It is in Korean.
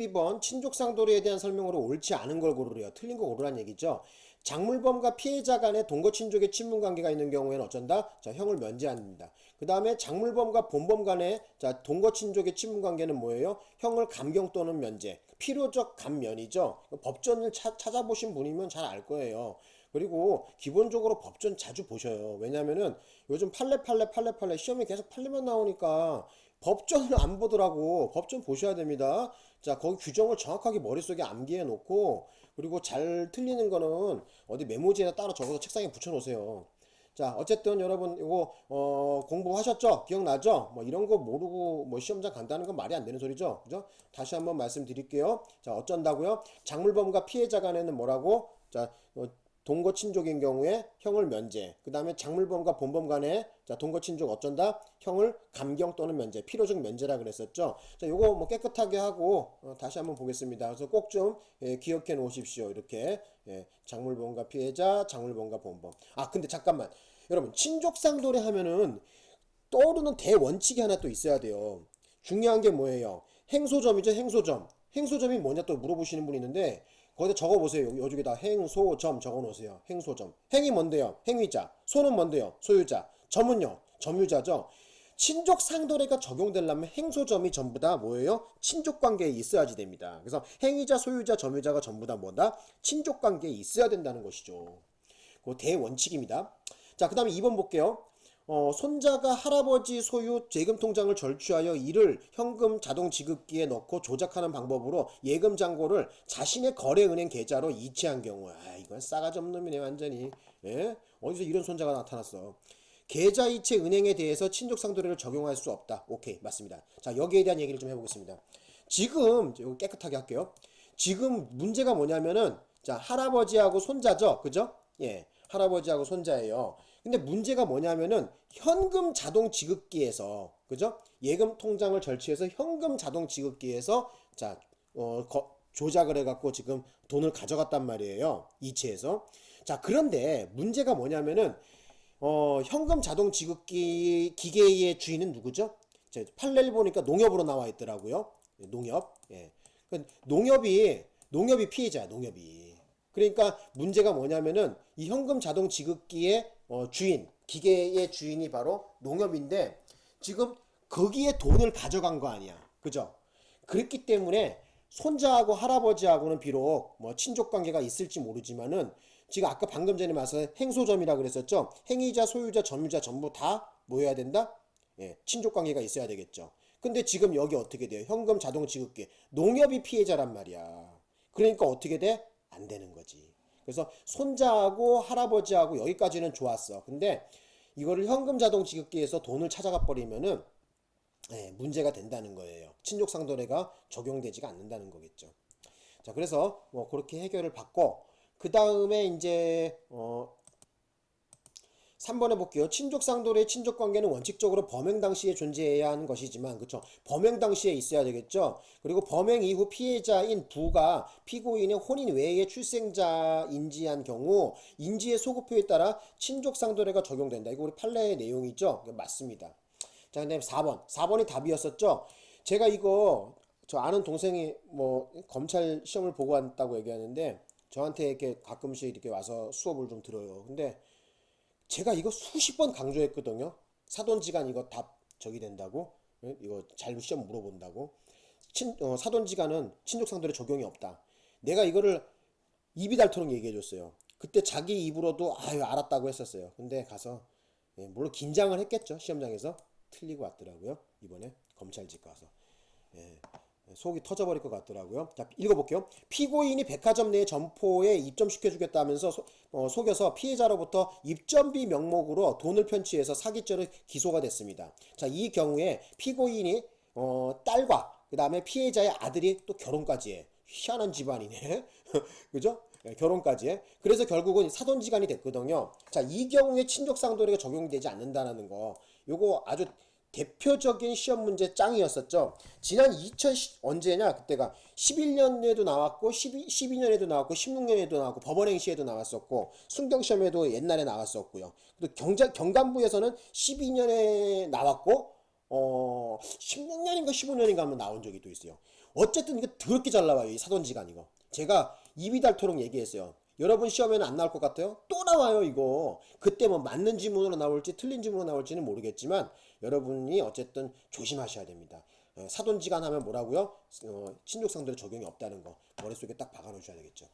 2번 친족상도리에 대한 설명으로 옳지 않은 걸 고르래요. 틀린 거 고르란 얘기죠. 작물범과 피해자 간의 동거 친족의 친분 관계가 있는 경우에는 어쩐다? 자, 형을 면제합니다. 그 다음에 작물범과 본범 간의 자, 동거 친족의 친분 관계는 뭐예요? 형을 감경 또는 면제. 필요적 감면이죠. 법전을 차, 찾아보신 분이면 잘 알 거예요. 그리고 기본적으로 법전 자주 보셔요. 왜냐면은 요즘 팔레 팔레 팔레 팔레 시험에 계속 팔레만 나오니까 법전을 안 보더라고. 법전 보셔야 됩니다. 자, 거기 규정을 정확하게 머릿속에 암기해 놓고 그리고 잘 틀리는 거는 어디 메모지에다 따로 적어서 책상에 붙여 놓으세요. 자, 어쨌든 여러분 이거 어, 공부하셨죠? 기억나죠? 뭐 이런 거 모르고 뭐 시험장 간다는 건 말이 안 되는 소리죠. 그죠? 다시 한번 말씀드릴게요. 자, 어쩐다고요? 작물범과 피해자 간에는 뭐라고? 자, 어, 동거 친족인 경우에 형을 면제. 그 다음에 작물범과 본범 간에 자 동거 친족 어쩐다? 형을 감경 또는 면제. 필요적 면제라 그랬었죠. 자 요거 뭐 깨끗하게 하고 어, 다시 한번 보겠습니다. 그래서 꼭 좀 예, 기억해 놓으십시오. 이렇게 예, 작물범과 피해자, 작물범과 본범. 아 근데 잠깐만 여러분 친족상도례 하면은 떠오르는 대원칙이 하나 또 있어야 돼요. 중요한 게 뭐예요? 행소점이죠, 행소점. 행소점이 뭐냐 또 물어보시는 분이 있는데 거기다 적어보세요. 여기다 행소점 적어놓으세요. 행소점. 행이 뭔데요? 행위자. 소는 뭔데요? 소유자. 점은요? 점유자죠. 친족 상도례가 적용되려면 행소점이 전부 다 뭐예요? 친족 관계에 있어야지 됩니다. 그래서 행위자, 소유자, 점유자가 전부 다 뭐다? 친족 관계에 있어야 된다는 것이죠. 그 대원칙입니다. 자, 그 다음에 2번 볼게요. 어, 손자가 할아버지 소유 재금 통장을 절취하여 이를 현금 자동 지급기에 넣고 조작하는 방법으로 예금 잔고를 자신의 거래은행 계좌로 이체한 경우 아 이건 싸가지 없는 놈이네 완전히. 예? 어디서 이런 손자가 나타났어? 계좌 이체 은행에 대해서 친족 상도례를 적용할 수 없다. 오케이 맞습니다. 자 여기에 대한 얘기를 좀 해보겠습니다. 지금 깨끗하게 할게요. 지금 문제가 뭐냐면은 자 할아버지하고 손자죠? 그죠? 예 할아버지하고 손자예요. 근데 문제가 뭐냐면은 현금 자동 지급기에서 그죠? 예금 통장을 절취해서 현금 자동 지급기에서 자 어, 거, 조작을 해갖고 지금 돈을 가져갔단 말이에요. 이체해서. 자 그런데 문제가 뭐냐면은 어, 현금 자동 지급기 기계의 주인은 누구죠? 제 판례를 보니까 농협으로 나와 있더라고요. 농협. 예. 그 농협이 농협이 피해자야. 농협이. 그러니까 문제가 뭐냐면은 이 현금 자동 지급기의 어, 주인, 기계의 주인이 바로 농협인데 지금 거기에 돈을 가져간 거 아니야. 그죠? 그랬기 때문에 손자하고 할아버지하고는 비록 뭐 친족 관계가 있을지 모르지만은 지금 아까 방금 전에 말씀 행소점이라 그랬었죠. 행위자, 소유자, 점유자 전부 다 뭐여야 된다? 예, 친족 관계가 있어야 되겠죠. 근데 지금 여기 어떻게 돼요? 현금 자동 지급기. 농협이 피해자란 말이야. 그러니까 어떻게 돼? 안 되는 거지. 그래서 손자하고 할아버지하고 여기까지는 좋았어. 근데 이거를 현금 자동 지급기에서 돈을 찾아가 버리면은 네, 문제가 된다는 거예요. 친족상도례가 적용되지가 않는다는 거겠죠. 자, 그래서 뭐 그렇게 해결을 받고 그 다음에 이제 어 3번 해볼게요. 친족 상도의 친족 관계는 원칙적으로 범행 당시에 존재해야 하는 것이지만 그쵸 범행 당시에 있어야 되겠죠. 그리고 범행 이후 피해자인 부가 피고인의 혼인 외의 출생자인지한 경우 인지의 소급표에 따라 친족 상도례가 적용된다. 이거 우리 판례의 내용이죠. 맞습니다. 자, 그 다음에 4번. 4번이 답이었었죠. 제가 이거 저 아는 동생이 뭐 검찰 시험을 보고 왔다고 얘기하는데 저한테 이렇게 가끔씩 이렇게 와서 수업을 좀 들어요. 근데 제가 이거 수십 번 강조했거든요. 사돈지간 이거 답 저기 된다고. 예? 이거 잘 시험 물어본다고. 친, 어, 사돈지간은 친족상도에 적용이 없다. 내가 이거를 입이 닳도록 얘기해줬어요. 그때 자기 입으로도 아유 알았다고 했었어요. 근데 가서 예, 물론 긴장을 했겠죠. 시험장에서 틀리고 왔더라고요. 이번에 검찰직 가서. 예. 속이 터져버릴 것 같더라고요. 자, 읽어볼게요. 피고인이 백화점 내 점포에 입점시켜주겠다면서 소, 어, 속여서 피해자로부터 입점비 명목으로 돈을 편취해서 사기죄로 기소가 됐습니다. 자, 이 경우에 피고인이 어, 딸과 그 다음에 피해자의 아들이 또 결혼까지 해. 희한한 집안이네. 그죠? 네, 결혼까지 해. 그래서 결국은 사돈지간이 됐거든요. 자, 이 경우에 친족상도례가 적용되지 않는다는 거. 요거 아주 대표적인 시험 문제 짱이었었죠. 지난 2010 언제냐 그때가 11년에도 나왔고 12, 12년에도 나왔고 16년에도 나왔고 법원행시에도 나왔었고 순경시험에도 옛날에 나왔었고요. 또 경자, 경감부에서는 12년에 나왔고 어 16년인가 15년인가 한번 나온 적이 또 있어요. 어쨌든 이거 더럽게 잘 나와요. 이 사돈지간 이거. 제가 입이 닳도록 얘기했어요. 여러분 시험에는 안 나올 것 같아요? 또 나와요 이거. 그때 뭐 맞는 지문으로 나올지 틀린 지문으로 나올지는 모르겠지만 여러분이 어쨌든 조심하셔야 됩니다. 어, 사돈지간 하면 뭐라고요? 어, 친족상대로 적용이 없다는 거 머릿속에 딱 박아놓으셔야 되겠죠.